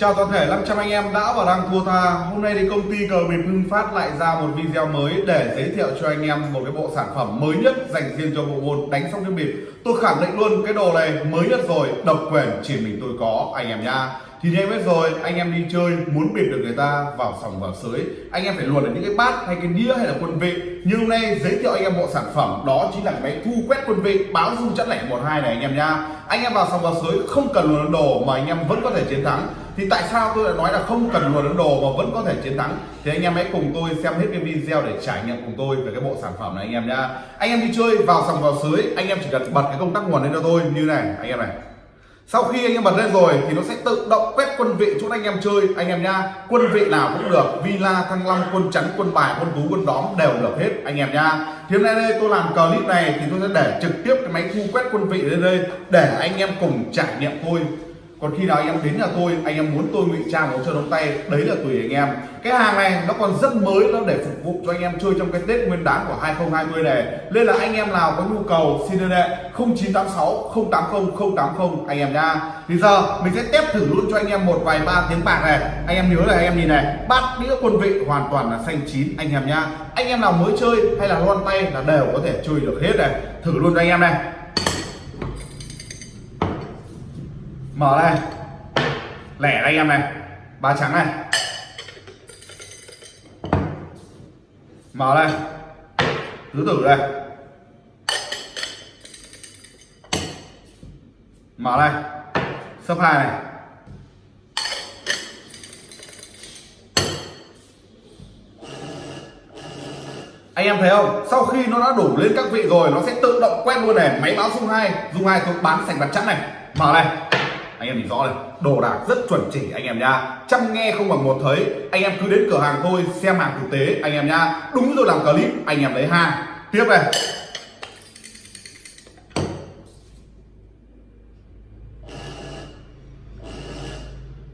Chào toàn thể 500 anh em đã và đang thua tha. Hôm nay thì công ty cờ bịp Hưng Phát lại ra một video mới để giới thiệu cho anh em một cái bộ sản phẩm mới nhất dành riêng cho bộ môn đánh sóc đĩa bịp. Tôi khẳng định luôn cái đồ này mới nhất rồi, độc quyền chỉ mình tôi có anh em nha thì như em biết rồi, anh em đi chơi muốn biệt được người ta vào sòng vào sới. Anh em phải luồn được những cái bát hay cái đĩa hay là quân vị. Như hôm nay giới thiệu anh em bộ sản phẩm, đó chính là cái máy thu quét quân vị, báo dung chất lẻ một hai này anh em nha. Anh em vào sòng vào sới không cần luồn đồ mà anh em vẫn có thể chiến thắng. Thì tại sao tôi lại nói là không cần luồn đồ mà vẫn có thể chiến thắng? Thì anh em hãy cùng tôi xem hết cái video để trải nghiệm cùng tôi về cái bộ sản phẩm này anh em nha. Anh em đi chơi vào sòng vào sới, anh em chỉ cần bật cái công tắc nguồn lên cho tôi, như này, anh em này sau khi anh em bật lên rồi thì nó sẽ tự động quét quân vị chỗ anh em chơi. Anh em nha, quân vị nào cũng được. Villa, thăng long, quân chắn, quân bài, quân tú quân đóm đều được hết, anh em nha. Thì hôm nay đây tôi làm clip này thì tôi sẽ để trực tiếp cái máy thu quét quân vị lên đây, để anh em cùng trải nghiệm thôi còn khi nào anh em đến nhà tôi, anh em muốn tôi ngụy trang một cho đóng tay, đấy là tùy anh em. Cái hàng này nó còn rất mới, nó để phục vụ cho anh em chơi trong cái tết nguyên đán của 2020 này. Nên là anh em nào có nhu cầu, xin liên hệ 0986 080 080 anh em nha thì giờ mình sẽ test thử luôn cho anh em một vài ba tiếng bạc này. Anh em nhớ là anh em nhìn này. Bát đĩa quân vị hoàn toàn là xanh chín, anh em nha anh em nào mới chơi hay là loan tay là đều có thể chơi được hết này. Thử luôn cho anh em này. Mở đây. Lẻ đây em này. Ba trắng này. Mở đây. Tứ tử đây. Mở đây. Sấp hai này. Anh em thấy không? Sau khi nó đã đủ lên các vị rồi, nó sẽ tự động quét luôn này. Máy báo dung hai. Dung hai tôi bán sành bạc chắn này. Mở này anh em nhìn rõ này, đồ đạc rất chuẩn chỉ anh em nha chăm nghe không bằng một thấy, anh em cứ đến cửa hàng thôi, xem hàng thực tế, anh em nha đúng rồi, làm clip, anh em lấy hàng tiếp này.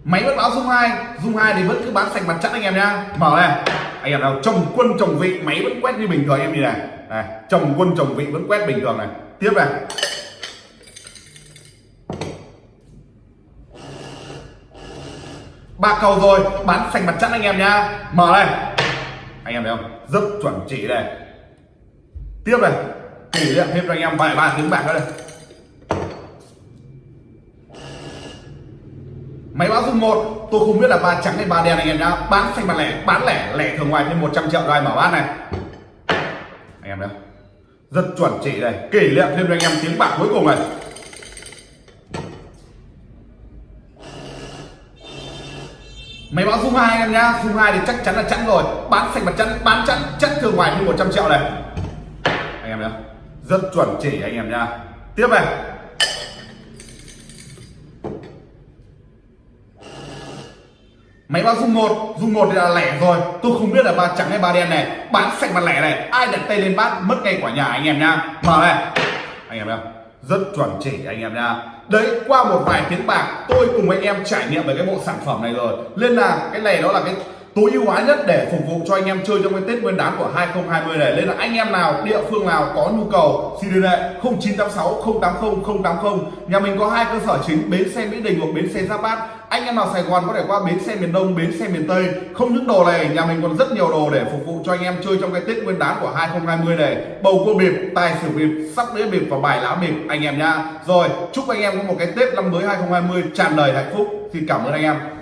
Máy vẫn báo dung hai dung hai thì vẫn cứ bán sạch mặt trận anh em nhá. Mở này. Anh em nào, chồng quân chồng vị, máy vẫn quét như bình thường em gì này. Này, chồng quân chồng vị vẫn quét bình thường này. Tiếp này. Ba cầu rồi bán sành mặt chắn anh em nhá. Mở đây anh em thấy không? Rất chuẩn chỉ đây tiếp này. Kỷ niệm thêm cho anh em vài ba tiếng bạc nữa đây. Máy báo dung một. Tôi không biết là ba trắng hay ba đen anh em nhá. Bán xanh mặt lẻ, bán lẻ lẻ thường ngoài thêm 100 triệu rồi mở bát này. Anh em thấy rất chuẩn chỉ đây kỷ niệm thêm cho anh em tiếng bạc cuối cùng này. Máy báo dung hai anh em nhá. Dung hai thì chắc chắn là chắn rồi. Bán sạch mặt chắn bán chắn chắc thường ngoài như 100 triệu này. Anh em nhá. Rất chuẩn chỉ anh em nhá. Tiếp này. Máy báo dung một. Dung một thì là lẻ rồi. Tôi không biết là ba trắng hay ba đen này. Bán sạch mặt lẻ này. Ai đặt tay lên bát, mất ngay quả nhà anh em nhá. Mở này. Anh em nhá. Rất chuẩn chỉ anh em nhá đấy, qua một vài tiếng bạc, tôi cùng anh em trải nghiệm về cái bộ sản phẩm này rồi. Nên là cái này đó là cái tối ưu hóa nhất để phục vụ cho anh em chơi trong cái Tết Nguyên đán của 2020 này. Nên là anh em nào, địa phương nào có nhu cầu, xin liên hệ 0986 080 080 nhà mình có hai cơ sở chính, bến xe Mỹ Đình hoặc bến xe Giáp Bát. Anh em nào Sài Gòn có thể qua bến xe miền Đông, bến xe miền Tây. Không những đồ này, nhà mình còn rất nhiều đồ để phục vụ cho anh em chơi trong cái Tết Nguyên đán của 2020 này. Bầu cua bịp, tài xỉu bịp, sóc đĩa bịp và bài lá bịp, anh em nha rồi, chúc anh em có một cái Tết năm mới 2020 tràn đầy hạnh phúc. Xin cảm ơn anh em.